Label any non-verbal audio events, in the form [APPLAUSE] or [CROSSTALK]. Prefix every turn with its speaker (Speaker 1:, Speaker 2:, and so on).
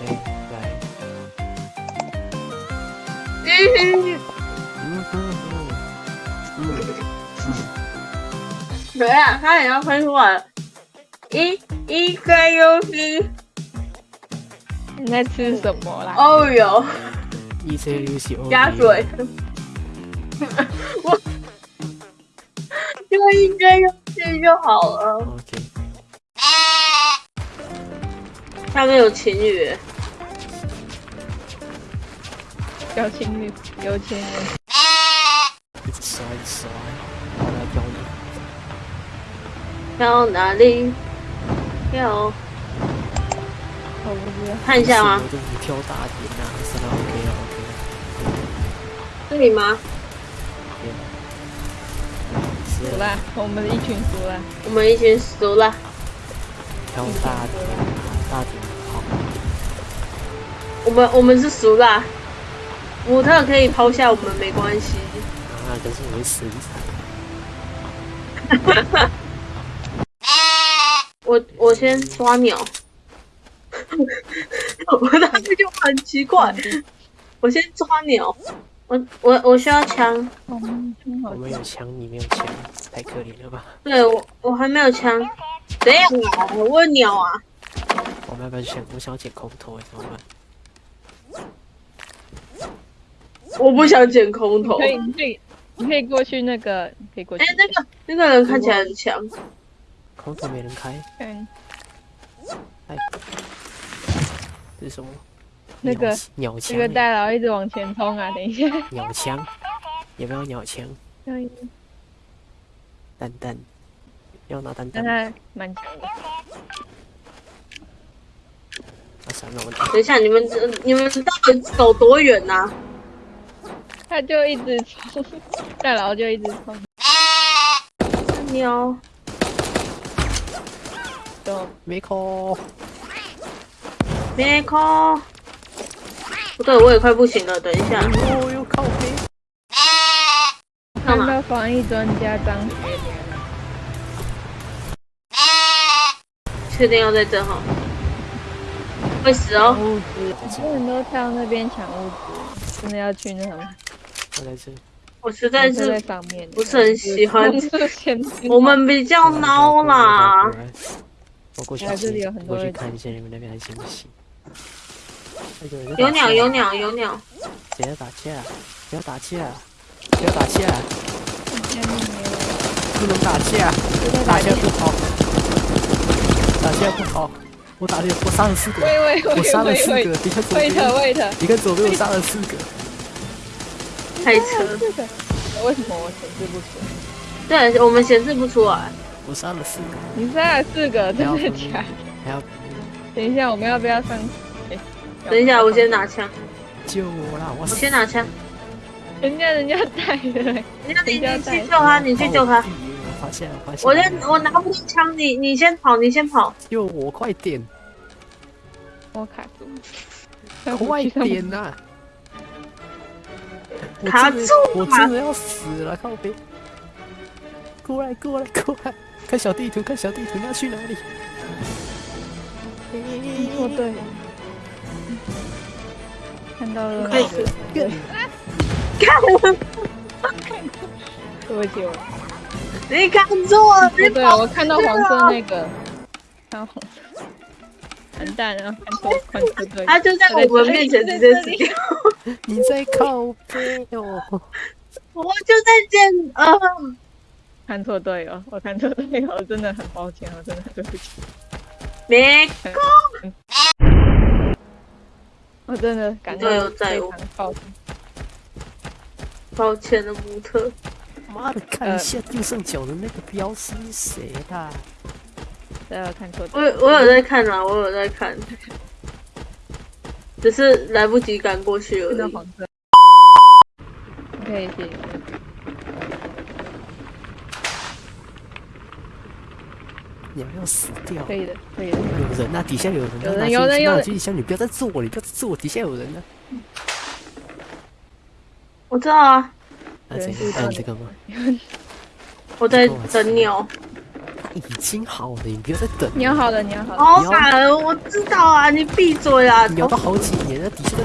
Speaker 1: 哎，来，
Speaker 2: 嗯，
Speaker 1: 嗯哼哼，嗯。
Speaker 2: 对啊，他也要喷出来了。一一个游戏，
Speaker 3: 你在吃什么啦？
Speaker 2: 哦哟，
Speaker 1: 一 C 游戏
Speaker 2: 加水。[LAUGHS] 我就一个游戏就好了。
Speaker 1: OK，
Speaker 2: 下面有情侣，
Speaker 3: 有情侣，有情人。
Speaker 1: 一直刷，一直刷，我来教你。
Speaker 2: 到哪里？要
Speaker 3: 我不知道。
Speaker 2: 看一下吗
Speaker 1: 我？就是挑大点啊，是的，OK 了，OK
Speaker 2: 这里吗？
Speaker 1: 了，是
Speaker 3: 输啦，我们一群输了。
Speaker 2: 我们一群输了。
Speaker 1: 挑大点，大点好。
Speaker 2: 我们我们是输啦。模特可以抛下我们没关系。
Speaker 1: 啊，可是 [LAUGHS] 我们死。
Speaker 2: 我我先抓鸟。[LAUGHS] 我当时就很奇怪，我先抓鸟。我我我需要枪，
Speaker 1: 我。们有枪，你没有枪，太可怜了吧？
Speaker 2: 对我我还没有枪。怎样啊？我有鸟啊！
Speaker 1: 我们要不要想？我想要捡空投哎，怎么办？
Speaker 2: 我不想捡空投。
Speaker 3: 可以，你可以，你可以过去那个，你可以过去
Speaker 2: 哎、。那个那个人看起来很强。
Speaker 1: 空投没人开，
Speaker 3: 嗯，
Speaker 1: 哎，这是什么？
Speaker 3: 那个
Speaker 1: 鸟鸟枪欸，
Speaker 3: 这个大佬一直往前冲啊！等一下。
Speaker 1: 鸟枪，有没有鸟枪？
Speaker 3: 可以，
Speaker 1: 蛋蛋，要拿蛋
Speaker 3: 但
Speaker 1: 蛋。
Speaker 3: 他蛮强的。
Speaker 1: 啊，算了，我
Speaker 2: 等一下，你们这你们到底走多远呐、啊？
Speaker 3: 他就一直冲，大佬就一直冲。
Speaker 2: 鸟，
Speaker 3: 走，
Speaker 1: 没空。
Speaker 2: 别空。不对，我也快不行了。等一下？
Speaker 3: 看到防疫专家张学良，
Speaker 2: 确定要在这哈？会死哦！
Speaker 3: 物资，很多人都跳那边抢物资，真的要去那什么？
Speaker 1: 我在这。
Speaker 2: 我实在是，不是很喜欢
Speaker 3: 前
Speaker 2: 我们比较孬啦。
Speaker 1: 我过去看一下你们那边还行不行？哎有
Speaker 2: 鸟有鸟有鸟，
Speaker 1: 谁在打气？不要打架！不要打架！不能打架！打气不好，打架不好。我打的，我杀了四个，我杀了四个。你看左边，
Speaker 3: 喂特，
Speaker 1: 你看左边我杀了四个。
Speaker 2: 开车。
Speaker 3: 这个为什么我显示不出？
Speaker 2: 对，我们显示不出来。
Speaker 1: 我杀了四个，
Speaker 3: 你杀了四个，真的假的？
Speaker 1: 还要
Speaker 3: 等一下，我们要不要上？哎
Speaker 2: 等一下，我先拿枪，
Speaker 1: 救我啦！我
Speaker 2: 我先拿枪。
Speaker 3: 人家人家带的，
Speaker 2: 人家你你去救他，你去救他。
Speaker 1: 我发现了，发现
Speaker 2: 我
Speaker 1: 了。
Speaker 2: 先我拿不到枪，你你先跑，你先跑。
Speaker 1: 救我，快点，
Speaker 3: 我卡住，
Speaker 1: 快点呐！我
Speaker 2: 卡住
Speaker 1: 我真的要死了，靠边！过来，过来，过来！看小地图，看小地图，你要去哪里？
Speaker 3: 哦对，看到了。那
Speaker 2: 可以
Speaker 3: 个，
Speaker 2: 看，
Speaker 3: 对不起我，
Speaker 2: 你看错了，
Speaker 3: 哦对，我看到黄色那个，看到黄色，完蛋了，看错，看错对，
Speaker 2: 他就在我们面前直接死掉。
Speaker 1: 你在靠背哦！
Speaker 2: 我就在见，啊，
Speaker 3: 看错队友，我看错队友，真的很抱歉，我真的对不起，
Speaker 2: 没 [LAUGHS]
Speaker 3: 我真的感
Speaker 2: 队友
Speaker 3: 到
Speaker 2: 在我
Speaker 3: 非常抱歉。
Speaker 2: 抱歉的，模特。
Speaker 1: 妈的，看一下右上角的那个标是谁啦？
Speaker 3: 对，我看错
Speaker 2: 我，我有在看啊，我有在看，只是来不及赶过去而已。
Speaker 3: 看到黄色。可以谢谢。
Speaker 1: 你还要死掉
Speaker 3: 可。以的，可以的。
Speaker 1: 有人啊，底下有人啊，
Speaker 3: 有人
Speaker 1: 拿
Speaker 3: 有人有人
Speaker 1: 行李箱拿行，你不要再做我，你不要再做我，底下有人呢。
Speaker 2: 我知道啊，
Speaker 3: 你
Speaker 1: 按这个吗？[LAUGHS]
Speaker 2: 我在等你哦。
Speaker 1: 已经好了，你不要再等了。
Speaker 3: 你要好了，你要好了。
Speaker 2: 好惨，我知道啊，你闭嘴啊！
Speaker 1: 聊了好几年了，底下的